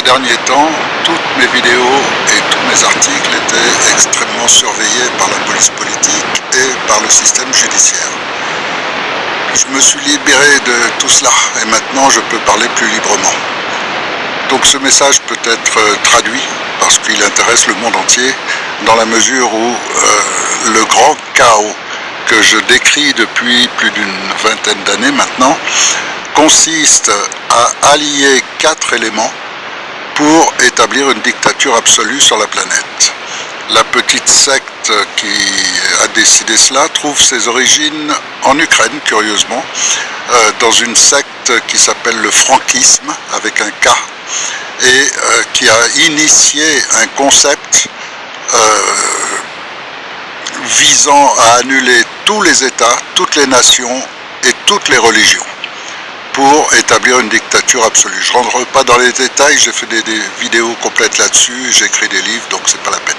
ces derniers temps, toutes mes vidéos et tous mes articles étaient extrêmement surveillés par la police politique et par le système judiciaire. Je me suis libéré de tout cela et maintenant je peux parler plus librement. Donc ce message peut être euh, traduit parce qu'il intéresse le monde entier dans la mesure où euh, le grand chaos que je décris depuis plus d'une vingtaine d'années maintenant consiste à allier quatre éléments pour établir une dictature absolue sur la planète. La petite secte qui a décidé cela trouve ses origines en Ukraine, curieusement, euh, dans une secte qui s'appelle le franquisme, avec un K, et euh, qui a initié un concept euh, visant à annuler tous les États, toutes les nations et toutes les religions pour établir une dictature absolue. Je ne rentre pas dans les détails, j'ai fait des, vidéos complètes là-dessus, j'ai des livres, donc c'est pas la peine.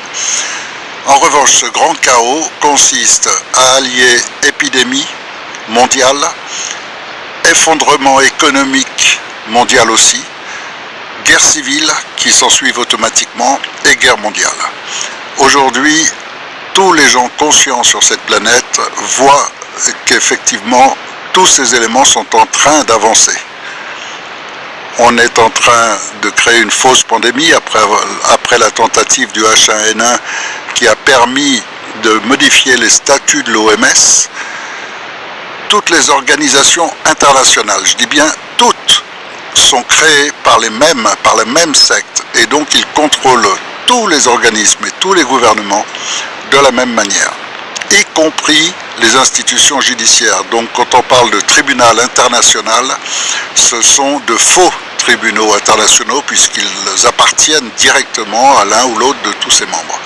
En revanche, ce grand chaos consiste à allier épidémie mondiale, effondrement économique mondial aussi, guerre civile qui s'ensuivent automatiquement et guerre mondiale. Aujourd'hui, tous les gens conscients sur cette planète voient qu'effectivement tous ces éléments sont en train d'avancer. On est en train de créer une fausse pandémie après, la tentative du H1N1 qui a permis de modifier les statuts de l'OMS. Toutes les organisations internationales, je dis bien toutes, sont créées par les mêmes, par les mêmes sectes et donc ils contrôlent tous les organismes et tous les gouvernements de la même manière y compris les institutions judiciaires. Donc quand on parle de tribunal international, ce sont de faux tribunaux internationaux puisqu'ils appartiennent directement à l'un ou l'autre de tous ses membres.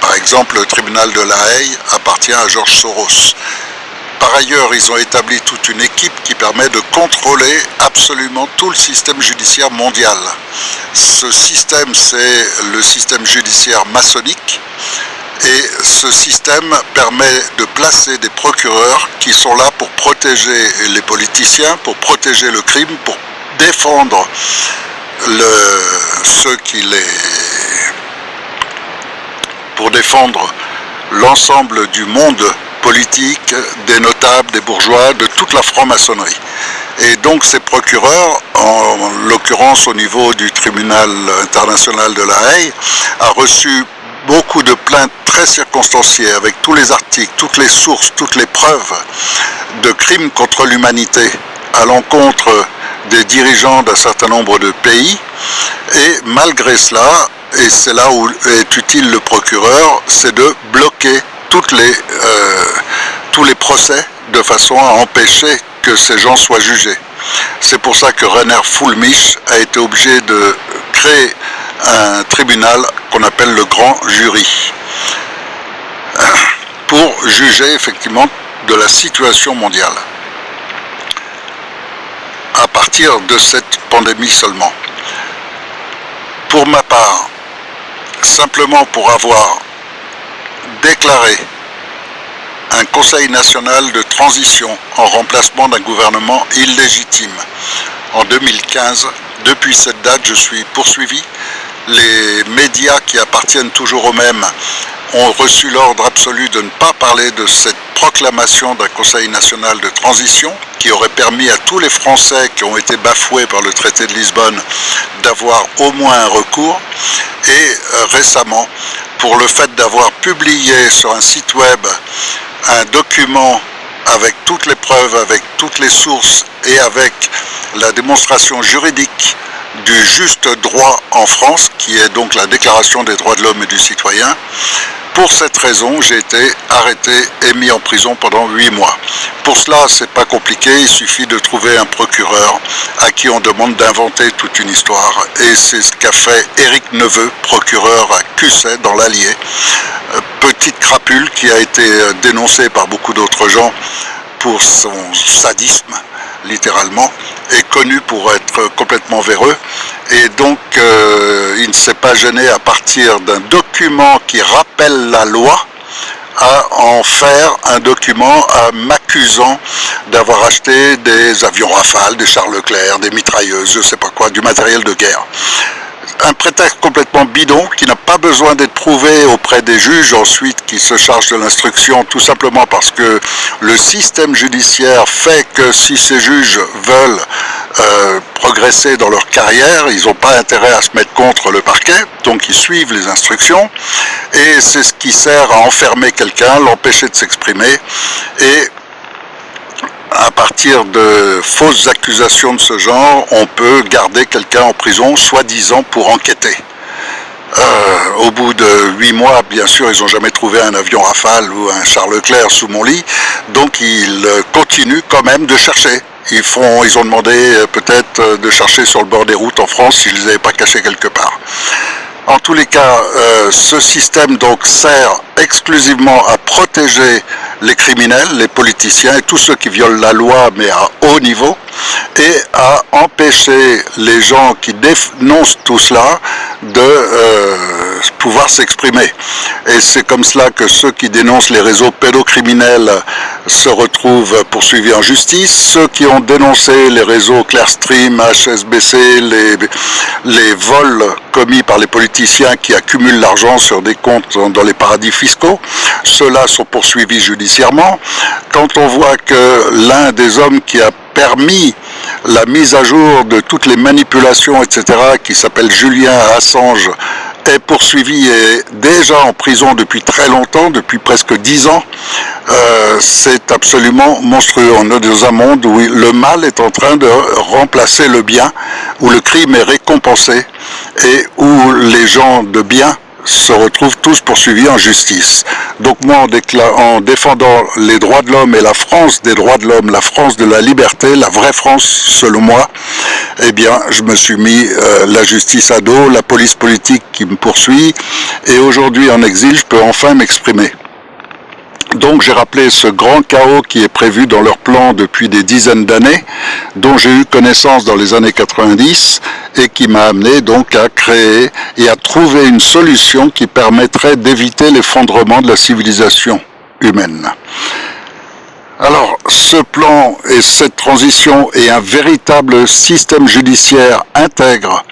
Par exemple, le tribunal de La Haye appartient à Georges Soros. Par ailleurs, ils ont établi toute une équipe qui permet de contrôler absolument tout le système judiciaire mondial. Ce système, c'est le système judiciaire maçonnique et ce système permet de placer des procureurs qui sont là pour protéger les politiciens, pour protéger le crime, pour défendre le, ceux qui les... pour défendre l'ensemble du monde politique, des notables, des bourgeois, de toute la franc-maçonnerie. Et donc ces procureurs, en l'occurrence au niveau du tribunal international de La Haye, a reçu beaucoup de plaintes très circonstanciées avec tous les articles, toutes les sources, toutes les preuves de crimes contre l'humanité à l'encontre des dirigeants d'un certain nombre de pays et malgré cela, et c'est là où est utile le procureur, c'est de bloquer euh, tous les procès de façon à empêcher que ces gens soient jugés. C'est pour ça que René Fulmich a été obligé de créer un tribunal qu'on appelle le grand jury pour juger effectivement de la situation mondiale à partir de cette pandémie seulement. Pour ma part, simplement pour avoir déclaré un conseil national de transition en remplacement d'un gouvernement illégitime en 2015. Depuis cette date, je suis poursuivi les médias qui appartiennent toujours aux mêmes ont reçu l'ordre absolu de ne pas parler de cette proclamation d'un Conseil national de transition qui aurait permis à tous les Français qui ont été bafoués par le traité de Lisbonne d'avoir au moins un recours. Et euh, récemment, pour le fait d'avoir publié sur un site web un document avec toutes les preuves, avec toutes les sources et avec la démonstration juridique du juste droit en France, qui est donc la déclaration des droits de l'homme et du citoyen. Pour cette raison, j'ai été arrêté et mis en prison pendant huit mois. Pour cela, c'est pas compliqué, il suffit de trouver un procureur à qui on demande d'inventer toute une histoire. Et c'est ce qu'a fait Éric Neveu, procureur à Cusset, dans l'Allier. Petite crapule qui a été euh, dénoncée par beaucoup d'autres gens pour son sadisme, littéralement, est connu pour être complètement véreux et donc euh, il ne s'est pas gêné à partir d'un document qui rappelle la loi à en faire un document m'accusant d'avoir acheté des avions Rafale, des Charles Leclerc, des mitrailleuses, je ne sais pas quoi, du matériel de guerre. Un prétexte complètement bidon qui n'a pas besoin d'être prouvé auprès des juges ensuite qui se chargent de l'instruction tout simplement parce que le système judiciaire fait que si ces juges veulent euh, progresser dans leur carrière, ils n'ont pas intérêt à se mettre contre le parquet, donc ils suivent les instructions et c'est ce qui sert à enfermer quelqu'un, l'empêcher de s'exprimer et à partir de fausses accusations de ce genre, on peut garder quelqu'un en prison, soi-disant pour enquêter. Euh, au bout de huit mois, bien sûr, ils n'ont jamais trouvé un avion Rafale ou un Charles Leclerc sous mon lit, donc ils continuent quand même de chercher. Ils, font, ils ont demandé euh, peut-être euh, de chercher sur le bord des routes en France s'ils ne les avaient pas cachés quelque part. En tous les cas, ce système donc sert exclusivement à protéger les criminels, les politiciens et tous ceux qui violent la loi mais à haut niveau et à empêcher les gens qui dénoncent tout cela de euh, pouvoir s'exprimer. Et c'est comme cela que ceux qui dénoncent les réseaux pédocriminels se retrouvent poursuivis en justice. Ceux qui ont dénoncé les réseaux Clearstream, HSBC, les, les vols commis par les politiciens qui accumulent l'argent sur des comptes dans les paradis fiscaux, ceux-là sont poursuivis judiciairement. Quand on voit que l'un des hommes qui a permis la mise à jour de toutes les manipulations, etc., qui s'appelle Julien Assange, est poursuivi et déjà en prison depuis très longtemps, depuis presque dix ans. Euh, c'est absolument monstrueux. On est dans un monde où le mal est en train de remplacer le bien, où le crime est récompensé et où les gens de bien se retrouvent tous poursuivis en justice. Donc moi, en, en défendant les droits de l'homme et la France des droits de l'homme, la France de la liberté, la vraie France selon moi, eh bien, je me suis mis euh, la justice à dos, la police politique qui me poursuit, et aujourd'hui en exil, je peux enfin m'exprimer. Donc j'ai rappelé ce grand chaos qui est prévu dans leur plan depuis des dizaines d'années, dont j'ai eu connaissance dans les années 90 et qui m'a amené donc à créer et à trouver une solution qui permettrait d'éviter l'effondrement de la civilisation humaine. Alors, ce plan et cette transition et un véritable système judiciaire intègre,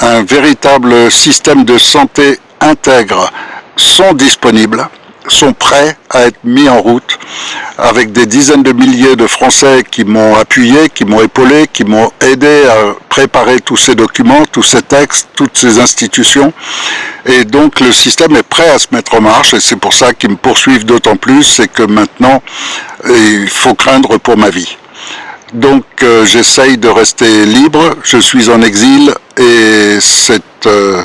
un véritable système de santé intègre sont disponibles sont prêts à être mis en route avec des dizaines de milliers de Français qui m'ont appuyé, qui m'ont épaulé, qui m'ont aidé à préparer tous ces documents, tous ces textes, toutes ces institutions. Et donc le système est prêt à se mettre en marche et c'est pour ça qu'ils me poursuivent d'autant plus, c'est que maintenant il faut craindre pour ma vie. Donc euh, j'essaye de rester libre, je suis en exil et cette euh,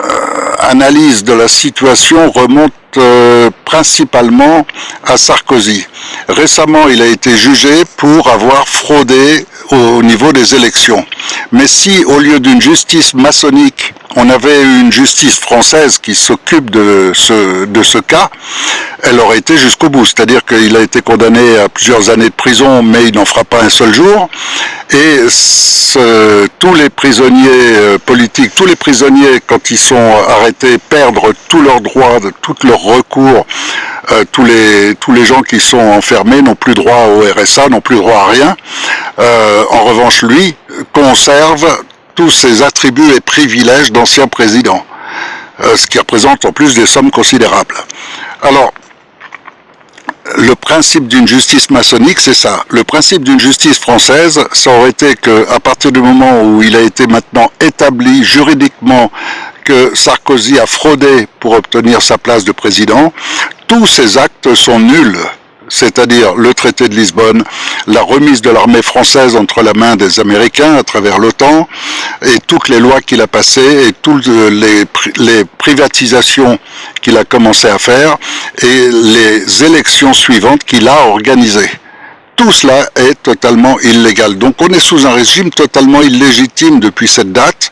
euh, analyse de la situation remonte euh, principalement à Sarkozy. Récemment, il a été jugé pour avoir fraudé au niveau des élections. Mais si, au lieu d'une justice maçonnique, on avait une justice française qui s'occupe de ce, de ce cas, elle aurait été jusqu'au bout. C'est-à-dire qu'il a été condamné à plusieurs années de prison, mais il n'en fera pas un seul jour. Et tous les prisonniers euh, politiques, tous les prisonniers, quand ils sont arrêtés, perdent tous leurs droits, tous leurs recours. Euh, tous, les, tous les gens qui sont enfermés n'ont plus droit au RSA, n'ont plus droit à rien. Euh, en revanche, lui conserve tous ses attributs et privilèges d'ancien président, euh, ce qui représente en plus des sommes considérables. Alors, le principe d'une justice maçonnique, c'est ça. Le principe d'une justice française, ça aurait été qu'à partir du moment où il a été maintenant établi juridiquement que Sarkozy a fraudé pour obtenir sa place de président, tous ces actes sont nuls c'est-à-dire le traité de Lisbonne, la remise de l'armée française entre la main des Américains à travers l'OTAN, et toutes les lois qu'il a passées, et toutes les, les privatisations qu'il a commencé à faire, et les élections suivantes qu'il a organisées tout cela est totalement illégal. Donc on est sous un régime totalement illégitime depuis cette date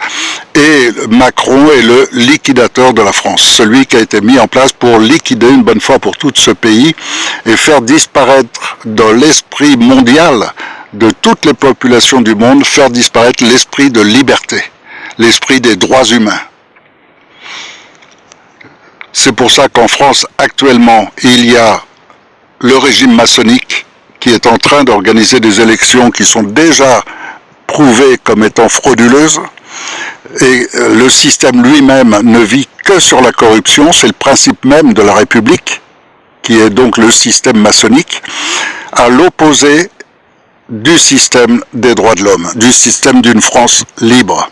et Macron est le liquidateur de la France, celui qui a été mis en place pour liquider une bonne fois pour tout ce pays et faire disparaître dans l'esprit mondial de toutes les populations du monde, faire disparaître l'esprit de liberté, l'esprit des droits humains. C'est pour ça qu'en France, actuellement, il y a le régime maçonnique qui est en train d'organiser des élections qui sont déjà prouvées comme étant frauduleuses, Et euh, le système lui-même ne vit que sur la corruption, c'est le principe même de la République, qui est donc le système maçonnique, à l'opposé du système des droits de l'homme, du système d'une France libre.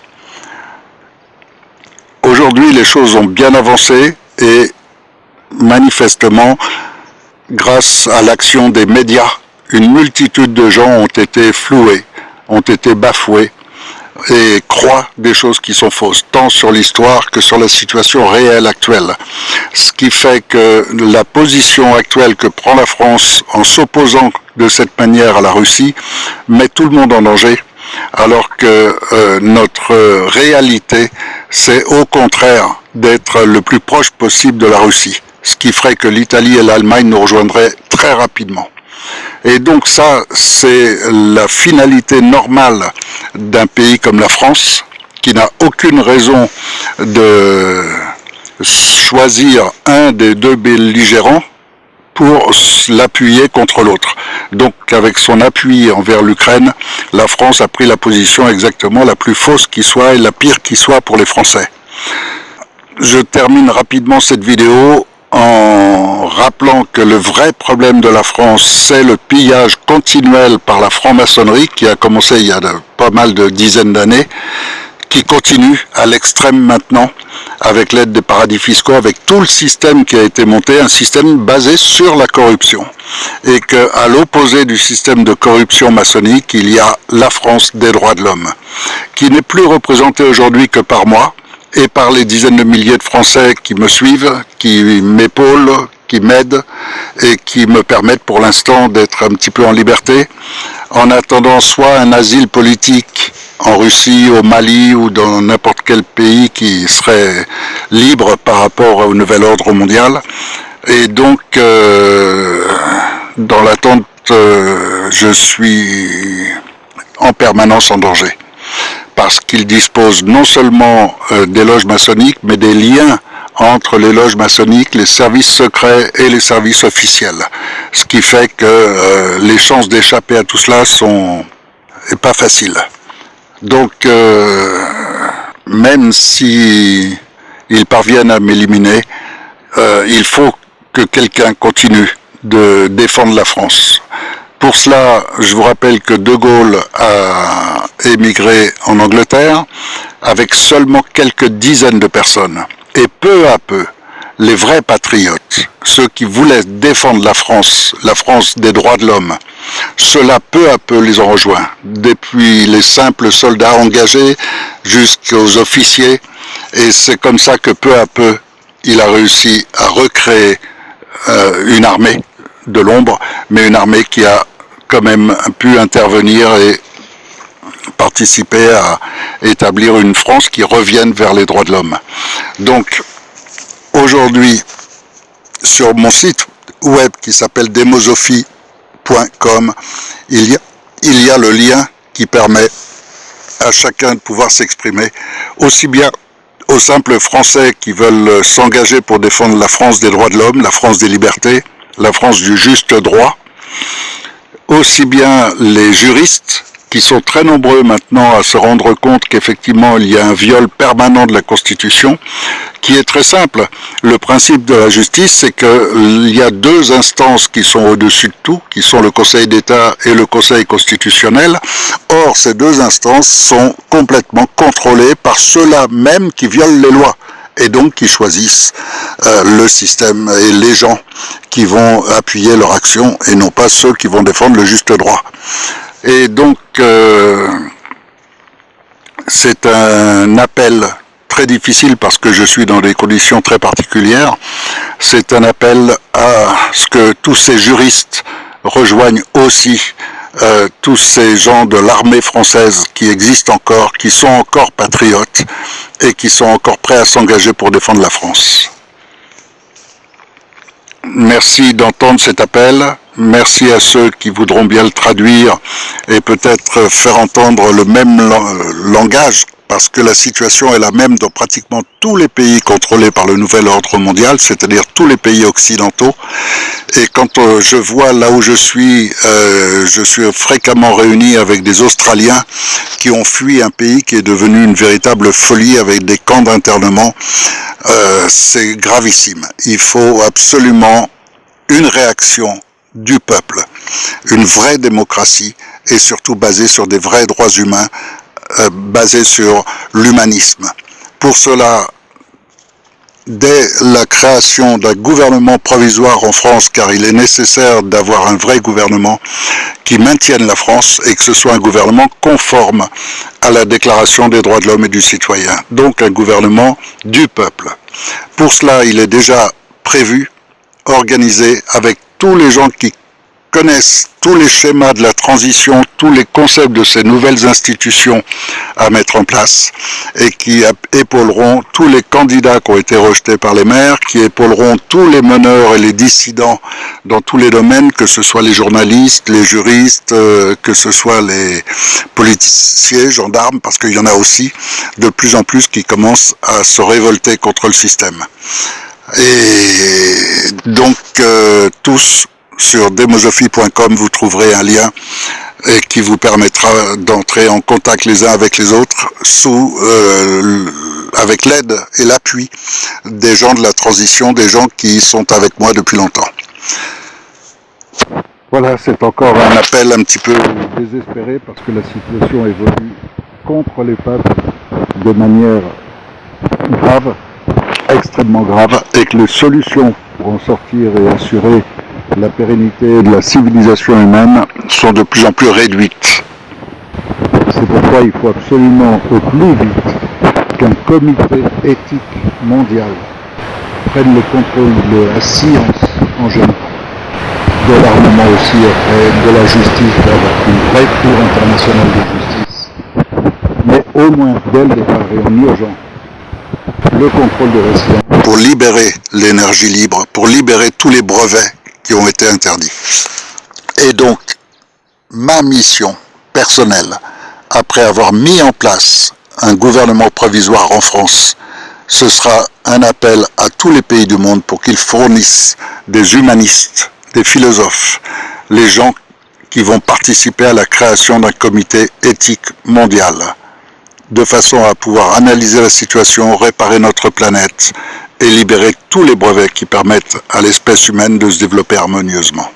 Aujourd'hui, les choses ont bien avancé et manifestement, grâce à l'action des médias, une multitude de gens ont été floués, ont été bafoués et croient des choses qui sont fausses, tant sur l'histoire que sur la situation réelle actuelle. Ce qui fait que la position actuelle que prend la France en s'opposant de cette manière à la Russie met tout le monde en danger, alors que euh, notre réalité, c'est au contraire d'être le plus proche possible de la Russie, ce qui ferait que l'Italie et l'Allemagne nous rejoindraient très rapidement. Et donc ça, c'est la finalité normale d'un pays comme la France, qui n'a aucune raison de choisir un des deux belligérants pour l'appuyer contre l'autre. Donc avec son appui envers l'Ukraine, la France a pris la position exactement la plus fausse qui soit et la pire qui soit pour les Français. Je termine rapidement cette vidéo en rappelant que le vrai problème de la France, c'est le pillage continuel par la franc-maçonnerie qui a commencé il y a pas mal de dizaines d'années, qui continue à l'extrême maintenant avec l'aide des paradis fiscaux, avec tout le système qui a été monté, un système basé sur la corruption. Et qu'à l'opposé du système de corruption maçonnique, il y a la France des droits de l'homme, qui n'est plus représentée aujourd'hui que par moi, et par les dizaines de milliers de Français qui me suivent, qui m'épaulent, qui m'aident et qui me permettent pour l'instant d'être un petit peu en liberté, en attendant soit un asile politique en Russie, au Mali ou dans n'importe quel pays qui serait libre par rapport au nouvel ordre mondial. Et donc, euh, dans l'attente, euh, je suis en permanence en danger parce qu'il dispose non seulement euh, des loges maçonniques, mais des liens entre les loges maçonniques, les services secrets et les services officiels. Ce qui fait que euh, les chances d'échapper à tout cela sont pas faciles. Donc, euh, même si ils parviennent à m'éliminer, il faut que quelqu'un continue de défendre la France. Pour cela, je vous rappelle que De Gaulle a émigré en Angleterre avec seulement quelques dizaines de personnes. Et peu à peu, les vrais patriotes, ceux qui voulaient défendre la France, la France des droits de l'homme, cela peu à peu les ont rejoints, depuis les simples soldats engagés jusqu'aux officiers, et c'est comme ça que peu à peu, il a réussi à recréer euh, une armée de l'ombre, mais une armée qui a quand même pu intervenir et participer à établir une France qui revienne vers les droits de l'homme. Donc, aujourd'hui, sur mon site web qui s'appelle demosophie.com, il y, a, le lien qui permet à chacun de pouvoir s'exprimer, aussi bien aux simples Français qui veulent s'engager pour défendre la France des droits de l'homme, la France des libertés, la France du juste droit, aussi bien les juristes qui sont très nombreux maintenant à se rendre compte qu'effectivement il y a un viol permanent de la Constitution, qui est très simple. Le principe de la justice, c'est qu'il y a deux instances qui sont au-dessus de tout, qui sont le Conseil d'État et le Conseil constitutionnel. Or, ces deux instances sont complètement contrôlées par ceux-là même qui violent les lois et donc qui choisissent euh, le système et les gens qui vont appuyer leur action et non pas ceux qui vont défendre le juste droit. Et donc, euh, c'est un appel très difficile parce que je suis dans des conditions très particulières. C'est un appel à ce que tous ces juristes rejoignent aussi euh, tous ces gens de l'armée française qui existent encore, qui sont encore patriotes et qui sont encore prêts à s'engager pour défendre la France. Merci d'entendre cet appel. Merci à ceux qui voudront bien le traduire et peut-être faire entendre le même langage parce que la situation est la même dans pratiquement tous les pays contrôlés par le nouvel ordre mondial, c'est-à-dire tous les pays occidentaux. Et quand euh, je vois là où je suis, euh, je suis fréquemment réuni avec des Australiens qui ont fui un pays qui est devenu une véritable folie avec des camps d'internement. Euh, c'est gravissime. Il faut absolument une réaction du peuple, une vraie démocratie et surtout basée sur des vrais droits humains euh, basé sur l'humanisme. Pour cela, dès la création d'un gouvernement provisoire en France, car il est nécessaire d'avoir un vrai gouvernement qui maintienne la France et que ce soit un gouvernement conforme à la Déclaration des droits de l'homme et du citoyen, donc un gouvernement du peuple. Pour cela, il est déjà prévu, organisé avec tous les gens qui connaissent tous les schémas de la transition, tous les concepts de ces nouvelles institutions à mettre en place et qui épauleront tous les candidats qui ont été rejetés par les maires, qui épauleront tous les meneurs et les dissidents dans tous les domaines, que ce soit les journalistes, les juristes, euh, que ce soit les politiciens, gendarmes, parce qu'il y en a aussi de plus en plus qui commencent à se révolter contre le système. Et donc euh, tous sur demosophie.com, vous trouverez un lien et qui vous permettra d'entrer en contact les uns avec les autres sous euh, avec l'aide et l'appui des gens de la transition, des gens qui sont avec moi depuis longtemps. Voilà, c'est encore un appel un petit peu désespéré parce que la situation évolue contre les peuples de manière grave, extrêmement grave, et que les solutions pour en sortir et assurer la pérennité de la civilisation humaine sont de plus en plus réduites. C'est pourquoi il faut absolument au plus vite qu'un comité éthique mondial prenne le contrôle de la science en général, de l'armement aussi après, de la justice, d'avoir une vraie cour internationale de justice, mais au moins dès le départ et en urgence, le contrôle de. Pour libérer l'énergie libre, pour libérer tous les brevets qui ont été interdits. Et donc, ma mission personnelle, après avoir mis en place un gouvernement provisoire en France, ce sera un appel à tous les pays du monde pour qu'ils fournissent des humanistes, des philosophes, les gens qui vont participer à la création d'un comité éthique mondial, de façon à pouvoir analyser la situation, réparer notre planète et libérer tous les brevets qui permettent à l'espèce humaine de se développer harmonieusement.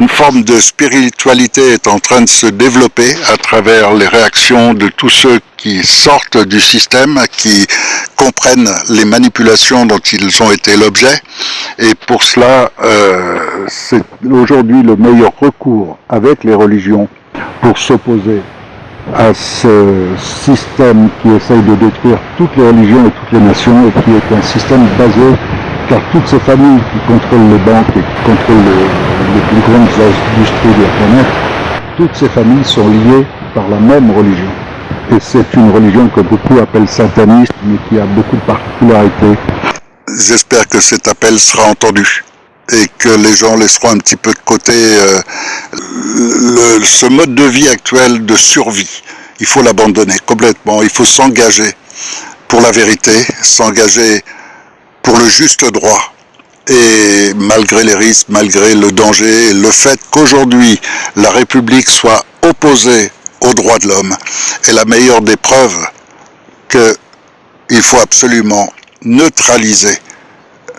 Une forme de spiritualité est en train de se développer à travers les réactions de tous ceux qui sortent du système, qui comprennent les manipulations dont ils ont été l'objet. Et pour cela, euh, c'est aujourd'hui le meilleur recours avec les religions pour s'opposer à ce système qui essaye de détruire toutes les religions et toutes les nations et qui est un système basé car toutes ces familles qui contrôlent les banques et qui contrôlent les, plus grandes industries de la planète, toutes ces familles sont liées par la même religion. Et c'est une religion que beaucoup appellent sataniste, mais qui a beaucoup de particularités. J'espère que cet appel sera entendu et que les gens laisseront un petit peu de côté euh, ce mode de vie actuel de survie. Il faut l'abandonner complètement, il faut s'engager pour la vérité, s'engager pour le juste droit. Et malgré les risques, malgré le danger, le fait qu'aujourd'hui la République soit opposée aux droits de l'homme est la meilleure des preuves qu'il faut absolument neutraliser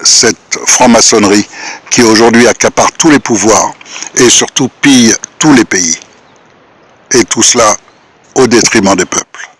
cette franc-maçonnerie qui aujourd'hui accapare tous les pouvoirs et surtout pille tous les pays. Et tout cela au détriment des peuples.